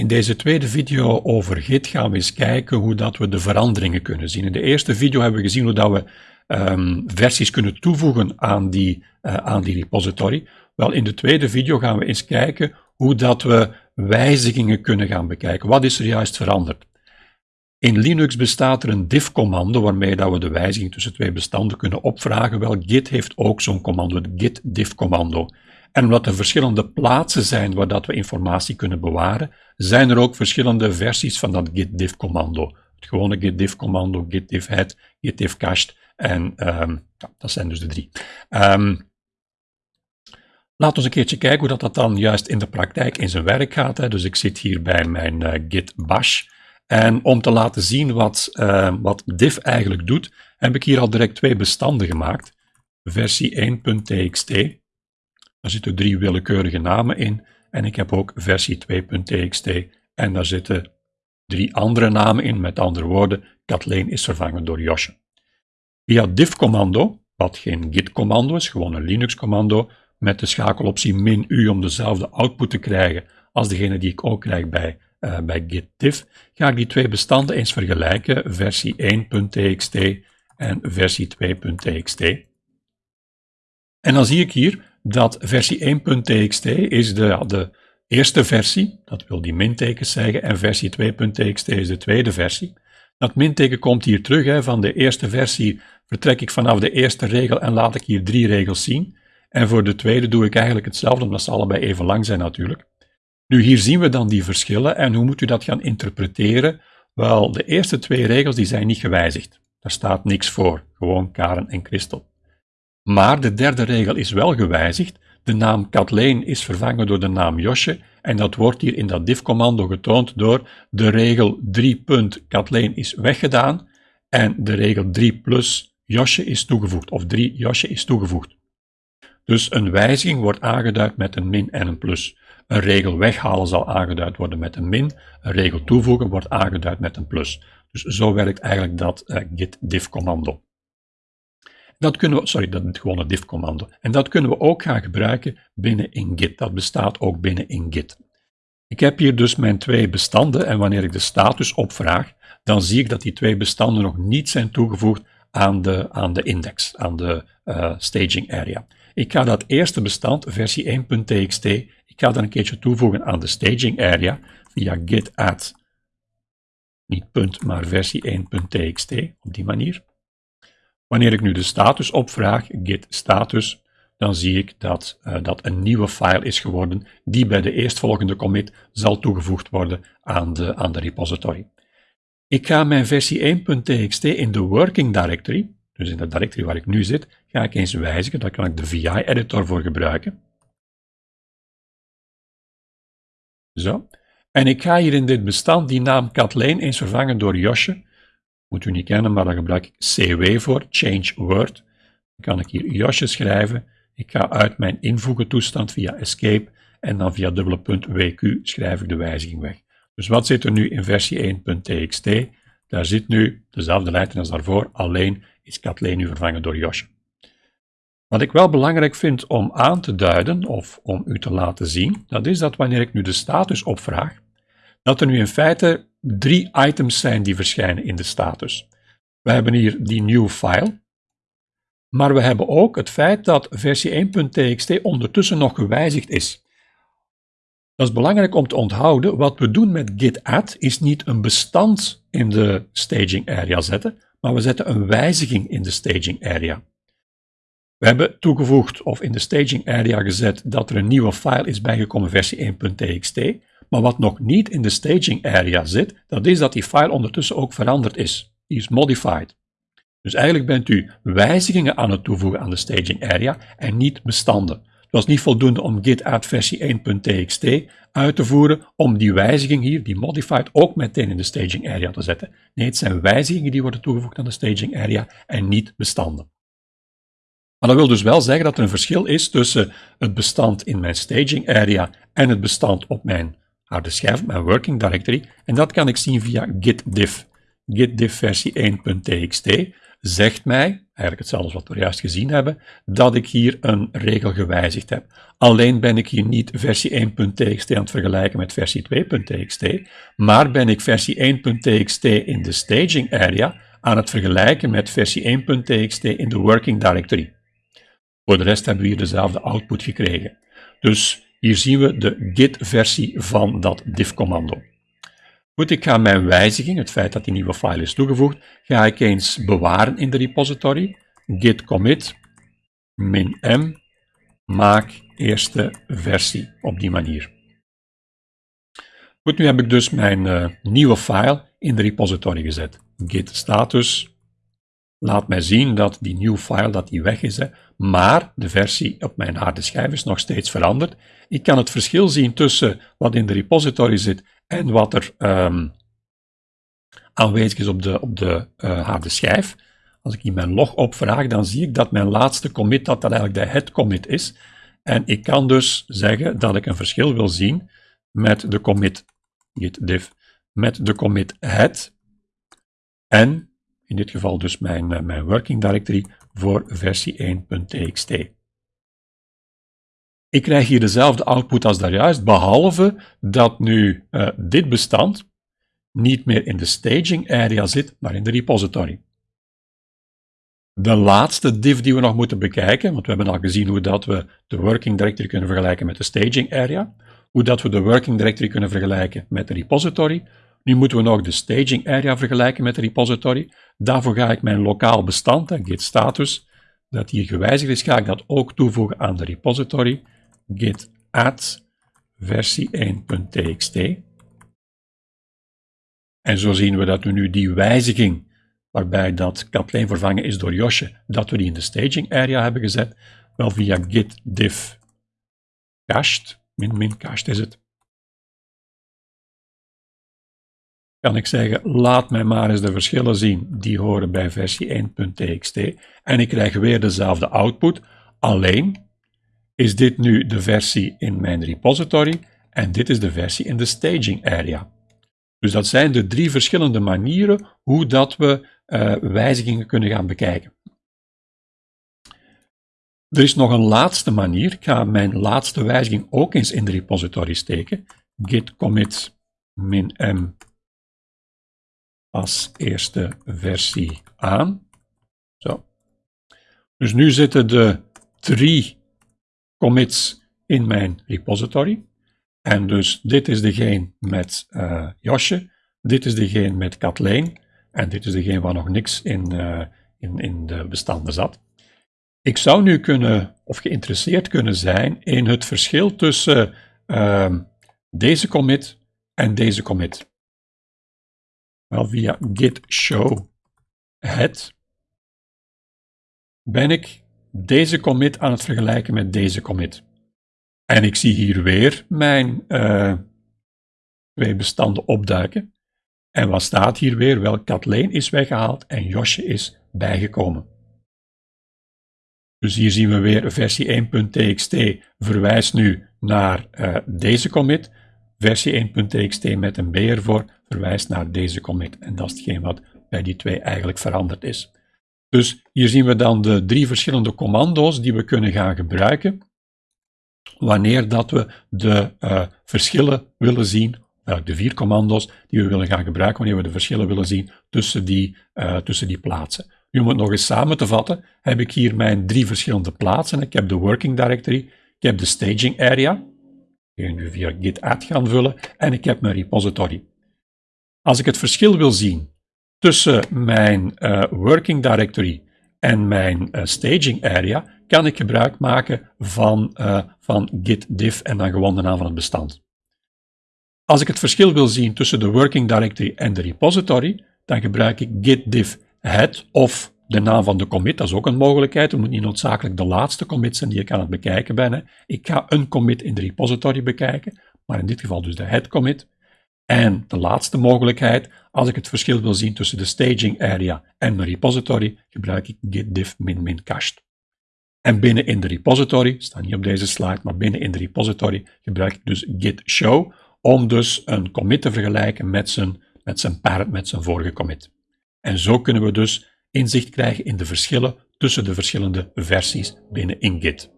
In deze tweede video over Git gaan we eens kijken hoe dat we de veranderingen kunnen zien. In de eerste video hebben we gezien hoe dat we um, versies kunnen toevoegen aan die, uh, aan die repository. Wel, in de tweede video gaan we eens kijken hoe dat we wijzigingen kunnen gaan bekijken. Wat is er juist veranderd? In Linux bestaat er een diff-commando waarmee dat we de wijziging tussen twee bestanden kunnen opvragen. Wel, Git heeft ook zo'n commando, het git diff-commando. En omdat er verschillende plaatsen zijn waar dat we informatie kunnen bewaren, zijn er ook verschillende versies van dat git diff-commando. Het gewone git diff-commando, git diff-head, git diff-cached en um, ja, dat zijn dus de drie. Um, Laten we een keertje kijken hoe dat, dat dan juist in de praktijk in zijn werk gaat. Hè. Dus ik zit hier bij mijn uh, git bash. En om te laten zien wat, uh, wat diff eigenlijk doet, heb ik hier al direct twee bestanden gemaakt. Versie 1.txt. Daar zitten drie willekeurige namen in. En ik heb ook versie 2.txt. En daar zitten drie andere namen in. Met andere woorden, Kathleen is vervangen door Josje. Via diff-commando, wat geen git-commando is, gewoon een Linux-commando, met de schakeloptie min u om dezelfde output te krijgen als degene die ik ook krijg bij, uh, bij git ga ik die twee bestanden eens vergelijken, versie 1.txt en versie 2.txt. En dan zie ik hier dat versie 1.txt is de, de eerste versie, dat wil die mintekens zeggen, en versie 2.txt is de tweede versie. Dat minteken komt hier terug, hè, van de eerste versie vertrek ik vanaf de eerste regel en laat ik hier drie regels zien. En voor de tweede doe ik eigenlijk hetzelfde, omdat ze allebei even lang zijn natuurlijk. Nu, hier zien we dan die verschillen en hoe moet u dat gaan interpreteren? Wel, de eerste twee regels die zijn niet gewijzigd. Daar staat niks voor, gewoon Karen en Christel. Maar de derde regel is wel gewijzigd. De naam Kathleen is vervangen door de naam Josje en dat wordt hier in dat diff-commando getoond door de regel 3. Kathleen is weggedaan en de regel 3 plus Josje is toegevoegd, of 3 Josje is toegevoegd. Dus een wijziging wordt aangeduid met een min en een plus. Een regel weghalen zal aangeduid worden met een min, een regel toevoegen wordt aangeduid met een plus. Dus zo werkt eigenlijk dat uh, git diff commando. Dat kunnen we, sorry, dat is gewoon een diff commando. En dat kunnen we ook gaan gebruiken binnen in Git. Dat bestaat ook binnen in Git. Ik heb hier dus mijn twee bestanden en wanneer ik de status opvraag, dan zie ik dat die twee bestanden nog niet zijn toegevoegd aan de, aan de index, aan de uh, staging area. Ik ga dat eerste bestand, versie 1.txt, ik ga dat een keertje toevoegen aan de staging area via git add, niet punt, maar versie 1.txt, op die manier. Wanneer ik nu de status opvraag, git status, dan zie ik dat uh, dat een nieuwe file is geworden die bij de eerstvolgende commit zal toegevoegd worden aan de, aan de repository. Ik ga mijn versie 1.txt in de working directory, dus in de directory waar ik nu zit, ga ik eens wijzigen. Daar kan ik de VI-editor voor gebruiken. Zo. En ik ga hier in dit bestand die naam Kathleen eens vervangen door Josje. Moet u niet kennen, maar daar gebruik ik CW voor, Change Word. Dan kan ik hier Josje schrijven. Ik ga uit mijn invoegen toestand via Escape en dan via dubbele punt WQ schrijf ik de wijziging weg. Dus wat zit er nu in versie 1.txt? Daar zit nu dezelfde letter als daarvoor, alleen is Kathleen nu vervangen door Josje. Wat ik wel belangrijk vind om aan te duiden, of om u te laten zien, dat is dat wanneer ik nu de status opvraag, dat er nu in feite drie items zijn die verschijnen in de status. We hebben hier die new file, maar we hebben ook het feit dat versie 1.txt ondertussen nog gewijzigd is. Dat is belangrijk om te onthouden. Wat we doen met git add is niet een bestand in de staging area zetten, maar we zetten een wijziging in de staging area. We hebben toegevoegd of in de staging area gezet dat er een nieuwe file is bijgekomen, versie 1.txt. Maar wat nog niet in de staging area zit, dat is dat die file ondertussen ook veranderd is. Die is modified. Dus eigenlijk bent u wijzigingen aan het toevoegen aan de staging area en niet bestanden. Het was niet voldoende om git add versie 1.txt uit te voeren om die wijziging hier, die modified, ook meteen in de staging area te zetten. Nee, het zijn wijzigingen die worden toegevoegd aan de staging area en niet bestanden. Maar dat wil dus wel zeggen dat er een verschil is tussen het bestand in mijn staging area en het bestand op mijn harde schijf, mijn working directory. En dat kan ik zien via git diff. git diff versie 1.txt. zegt mij, eigenlijk hetzelfde wat we juist gezien hebben, dat ik hier een regel gewijzigd heb. Alleen ben ik hier niet versie 1.txt aan het vergelijken met versie 2.txt, maar ben ik versie 1.txt in de staging area aan het vergelijken met versie 1.txt in de working directory. Voor de rest hebben we hier dezelfde output gekregen. Dus hier zien we de git-versie van dat diff-commando. Goed, ik ga mijn wijziging, het feit dat die nieuwe file is toegevoegd, ga ik eens bewaren in de repository. git commit min m maak eerste versie op die manier. Goed, nu heb ik dus mijn uh, nieuwe file in de repository gezet. git status laat mij zien dat die nieuwe file dat die weg is, hè, maar de versie op mijn harde schijf is nog steeds veranderd. Ik kan het verschil zien tussen wat in de repository zit en wat er um, aanwezig is op de, op de uh, harde schijf. Als ik hier mijn log opvraag, dan zie ik dat mijn laatste commit dat dat eigenlijk de head commit is. En ik kan dus zeggen dat ik een verschil wil zien met de commit git diff, met de commit head en in dit geval dus mijn, uh, mijn working directory voor versie 1.txt. Ik krijg hier dezelfde output als daarjuist, behalve dat nu uh, dit bestand niet meer in de staging area zit, maar in de repository. De laatste div die we nog moeten bekijken, want we hebben al gezien hoe dat we de working directory kunnen vergelijken met de staging area, hoe dat we de working directory kunnen vergelijken met de repository. Nu moeten we nog de staging area vergelijken met de repository. Daarvoor ga ik mijn lokaal bestand, git status, dat hier gewijzigd is, ga ik dat ook toevoegen aan de repository git add versie 1.txt. En zo zien we dat we nu die wijziging, waarbij dat Kathleen vervangen is door Josje, dat we die in de staging area hebben gezet, wel via git diff cached, min min cached is het, kan ik zeggen, laat mij maar eens de verschillen zien die horen bij versie 1.txt en ik krijg weer dezelfde output, alleen is dit nu de versie in mijn repository en dit is de versie in de staging area. Dus dat zijn de drie verschillende manieren hoe dat we uh, wijzigingen kunnen gaan bekijken. Er is nog een laatste manier. Ik ga mijn laatste wijziging ook eens in de repository steken. git commit min m als eerste versie aan. Zo. Dus nu zitten de drie commits in mijn repository. En dus dit is degene met uh, Josje, dit is degene met Kathleen en dit is degene waar nog niks in, uh, in, in de bestanden zat. Ik zou nu kunnen, of geïnteresseerd kunnen zijn in het verschil tussen uh, deze commit en deze commit. Wel, via git show head ben ik deze commit aan het vergelijken met deze commit. En ik zie hier weer mijn uh, twee bestanden opduiken. En wat staat hier weer? Wel, Kathleen is weggehaald en Josje is bijgekomen. Dus hier zien we weer versie 1.txt verwijst nu naar uh, deze commit. Versie 1.txt met een B ervoor verwijst naar deze commit. En dat is hetgeen wat bij die twee eigenlijk veranderd is. Dus hier zien we dan de drie verschillende commando's die we kunnen gaan gebruiken wanneer dat we de uh, verschillen willen zien, uh, de vier commando's die we willen gaan gebruiken, wanneer we de verschillen willen zien tussen die, uh, tussen die plaatsen. Nu om het nog eens samen te vatten, heb ik hier mijn drie verschillende plaatsen. Ik heb de working directory, ik heb de staging area, die nu via git add gaan vullen, en ik heb mijn repository. Als ik het verschil wil zien tussen mijn uh, working directory en mijn uh, staging area, kan ik gebruik maken van, uh, van git diff en dan gewoon de naam van het bestand. Als ik het verschil wil zien tussen de working directory en de repository, dan gebruik ik git diff head of de naam van de commit, dat is ook een mogelijkheid. Het moet niet noodzakelijk de laatste commit zijn die ik aan het bekijken ben. Ik ga een commit in de repository bekijken, maar in dit geval dus de head commit. En de laatste mogelijkheid, als ik het verschil wil zien tussen de staging area en mijn repository, gebruik ik git diff min cached. En binnen in de repository, staat niet op deze slide, maar binnen in de repository gebruik ik dus git show om dus een commit te vergelijken met zijn, met zijn parent, met zijn vorige commit. En zo kunnen we dus inzicht krijgen in de verschillen tussen de verschillende versies binnen in Git.